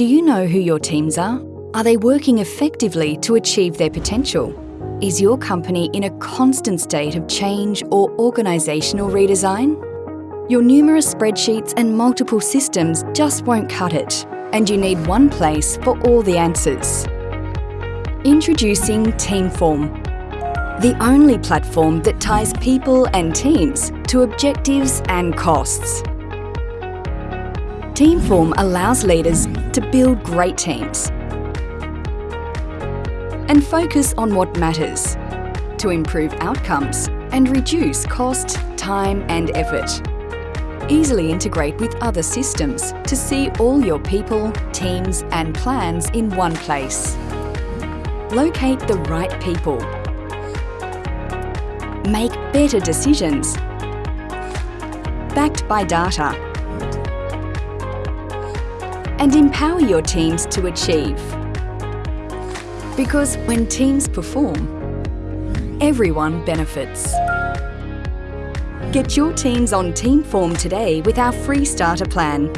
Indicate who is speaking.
Speaker 1: Do you know who your teams are? Are they working effectively to achieve their potential? Is your company in a constant state of change or organisational redesign? Your numerous spreadsheets and multiple systems just won't cut it, and you need one place for all the answers. Introducing Teamform, the only platform that ties people and teams to objectives and costs. Teamform allows leaders to build great teams and focus on what matters to improve outcomes and reduce cost, time and effort. Easily integrate with other systems to see all your people, teams and plans in one place. Locate the right people. Make better decisions. Backed by data and empower your teams to achieve. Because when teams perform, everyone benefits. Get your teams on Teamform today with our free starter plan.